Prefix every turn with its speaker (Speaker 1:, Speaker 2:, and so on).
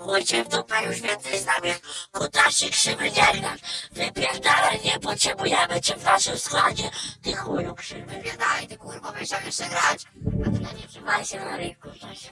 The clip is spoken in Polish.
Speaker 1: Chuj cię w dupę już więcej z nami. Kutaszy krzywy nie grasz. Wypierdalaj, nie potrzebujemy cię w naszym składzie. Ty chuju krzywy, nie daj, ty kurwa, będziemy jeszcze grać. A ty nie trzymaj się na rynku, Stasiu.